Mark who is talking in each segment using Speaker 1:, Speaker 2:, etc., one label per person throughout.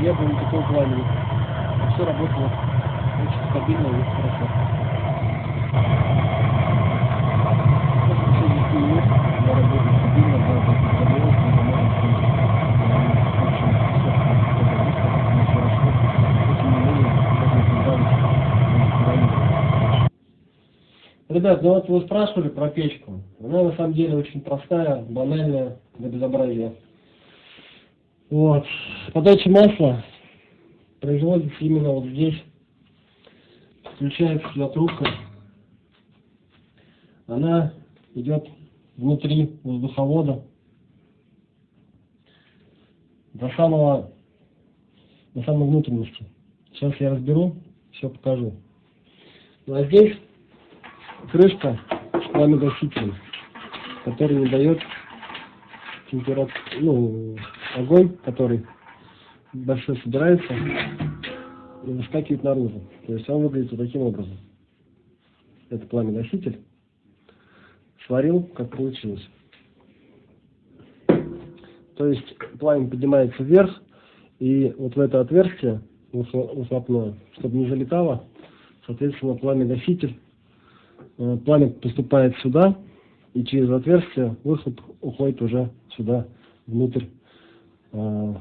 Speaker 1: Я не было никакого пламени. Все работало очень стабильно и хорошо. Ребят, ну вот вы спрашивали про печку. Она на самом деле очень простая, банальная, для безобразия. Вот. Подача масла производится именно вот здесь. Включается сюда трубка. Она идет внутри воздуховода до самого, до самой внутренности. Сейчас я разберу, все покажу. Ну а здесь крышка с пламегасителем, который не дает температуру, ну, огонь, который большой собирается и выскакивает наружу. То есть он выглядит вот таким образом. Это пламя-носитель. Сварил, как получилось. То есть пламя поднимается вверх, и вот в это отверстие выхлопное, чтобы не залетало, соответственно, пламя-носитель, э, пламя поступает сюда, и через отверстие выхлоп уходит уже сюда, внутрь, э,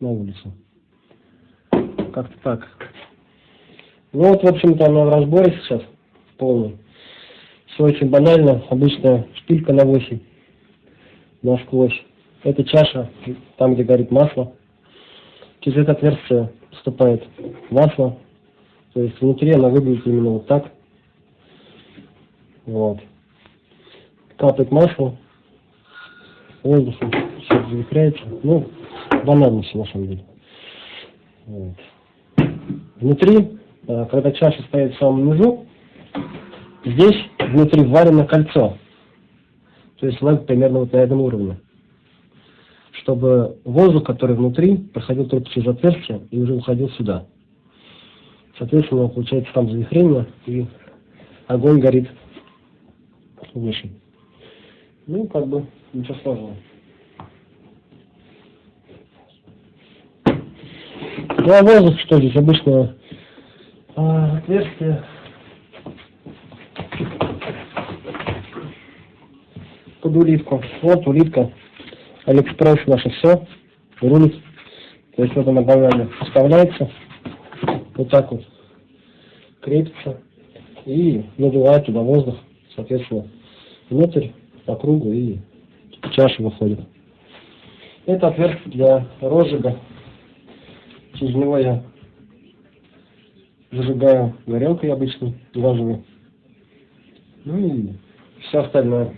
Speaker 1: на улицу. Как-то так. Ну вот, в общем-то, она в разборе сейчас полный. Все очень банально, обычная шпилька на 8 насквозь. Это чаша, там, где горит масло. Через это отверстие поступает масло. То есть внутри она выглядит именно вот так. Вот. Капает масло. Воздухом завихряется. Ну, банально все на самом деле. Вот. Внутри, э, когда чаша стоит в самом низу, здесь внутри варено кольцо. То есть лампа примерно вот на этом уровне чтобы воздух, который внутри, проходил только через отверстие и уже уходил сюда. Соответственно, получается там завихрение, и огонь горит выше. Ну, как бы, ничего сложного. Ну, а воздух, что здесь, обычно а, отверстие под улитку. Вот улитка Алиэкспресс наше все рулит. То есть вот она банально вставляется, вот так вот крепится и надувает туда воздух, соответственно, внутрь, по кругу и чаша выходит. Это отверстие для розжига. Через него я зажигаю горелкой обычной, газовой. Ну и все остальное.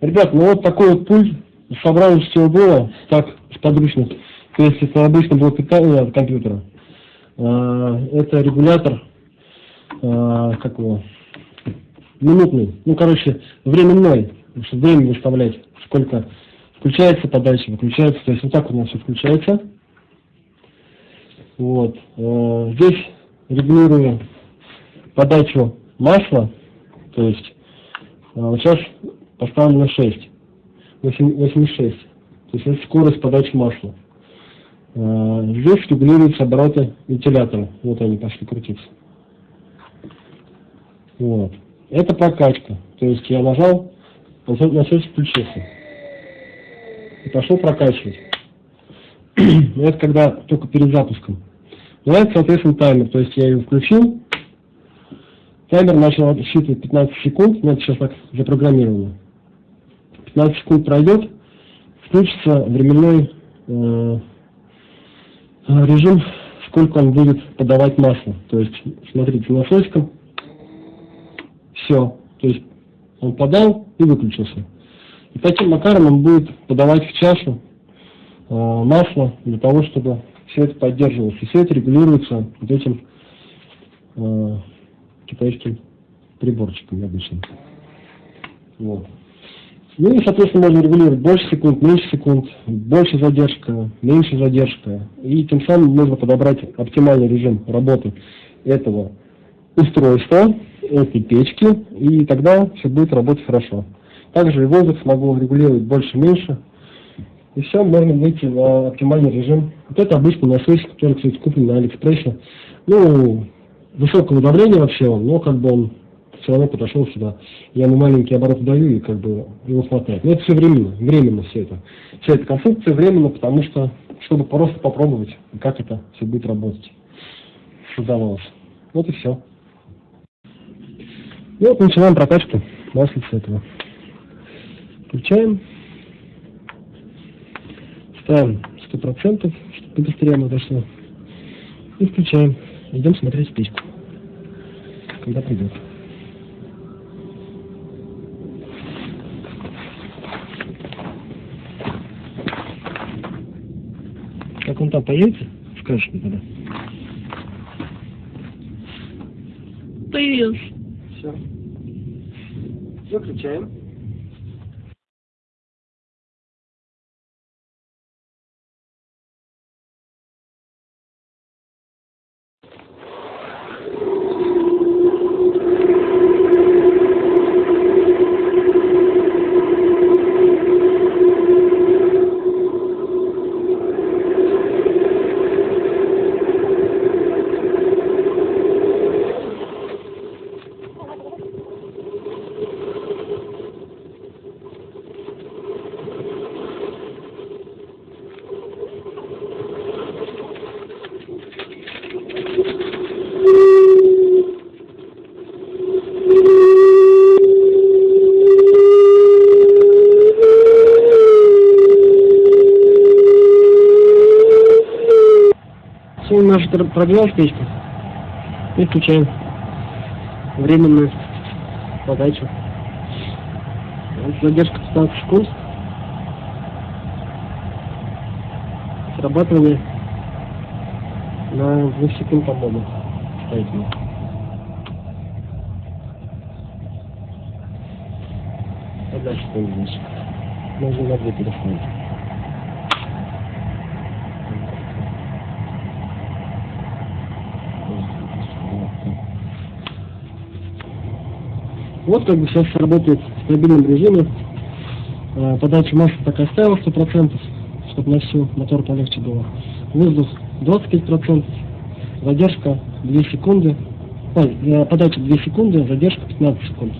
Speaker 1: Ребят, ну вот такой вот пульт, собрал из всего было, так, с подручных. То есть это обычно было питание от компьютера. А, это регулятор, а, как его, минутный, ну, короче, временной, чтобы время выставлять, сколько включается подача, выключается, то есть вот так у нас все включается. Вот. А, здесь регулирую подачу масла, то есть вот сейчас поставлено 6, 86. То есть это скорость подачи масла. А, здесь регулируются обороты вентилятора. Вот они пошли крутиться. Вот. Это прокачка. То есть я нажал, насос включился. И пошел прокачивать. это когда только перед запуском. Ну, это, соответственно, таймер. То есть я ее включил. Таймер начал отсчитывать 15 секунд. Ну, это сейчас так запрограммировано. 15 секунд пройдет, включится временной э, режим, сколько он будет подавать масло. То есть, смотрите, насосиком, все, то есть он подал и выключился. И таким макаром он будет подавать в чашу э, масло для того, чтобы все это поддерживалось. И все это регулируется вот этим э, китайским приборчиком обычным. Вот. Ну и, соответственно, можно регулировать больше секунд, меньше секунд, больше задержка, меньше задержка. И тем самым можно подобрать оптимальный режим работы этого устройства, этой печки, и тогда все будет работать хорошо. Также и воздух смогу регулировать больше-меньше, и все, можно выйти на оптимальный режим. Вот это обычный насосик, который, кстати, куплен на Алиэкспрессе. Ну, высокого давления вообще он, но как бы он все равно подошел сюда. Я ему маленький оборот даю, и как бы его хватает. Но это все временно, временно все это. Вся эта конструкция временно, потому что чтобы просто попробовать, как это все будет работать. Создавалось. Вот и все. И вот начинаем прокачку маслица этого. Включаем. Ставим 100%, чтобы побыстрее оно дошло. И включаем. Идем смотреть печку. Когда придет. Как он там появится, скажешь мне тогда.
Speaker 2: Появился.
Speaker 1: Все. Выключаем. Наша прогрелась печка. И включаем временную подачу. Задержка 15 секунд. Срабатывание на 2 секунд, по-моему, ставить надо. А дальше что здесь? Можно на 2 переставить. Вот как бы сейчас работает в стабильном режиме. Э, Подача масла так оставил 100%, чтобы на всю мотор полегче было. Воздух 25%, задержка 2 секунды. Э, подача 2 секунды, задержка 15 секунд.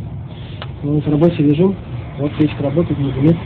Speaker 1: Ну, Вот рабочий режим. Вот печка работает, не дымит.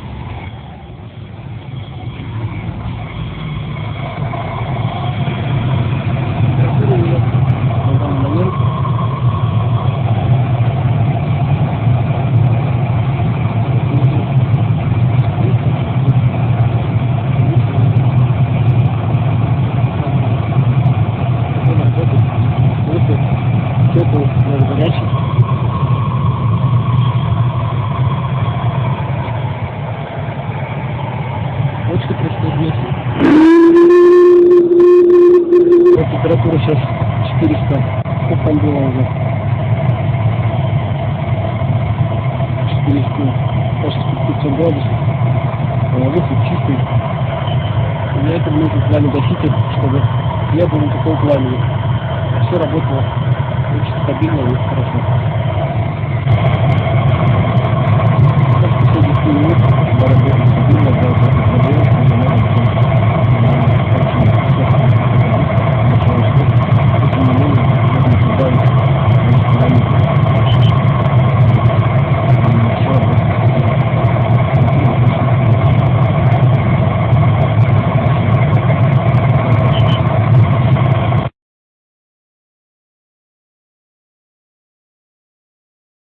Speaker 1: здесь. Вот температура сейчас 400. Сколько там было уже? 400. Кажется, 500 градусов. А Воздух чистый. Для этого нужно пламя гаситель, чтобы не было никакого пламени. Все работало очень стабильно и хорошо. Последних минут борьбы.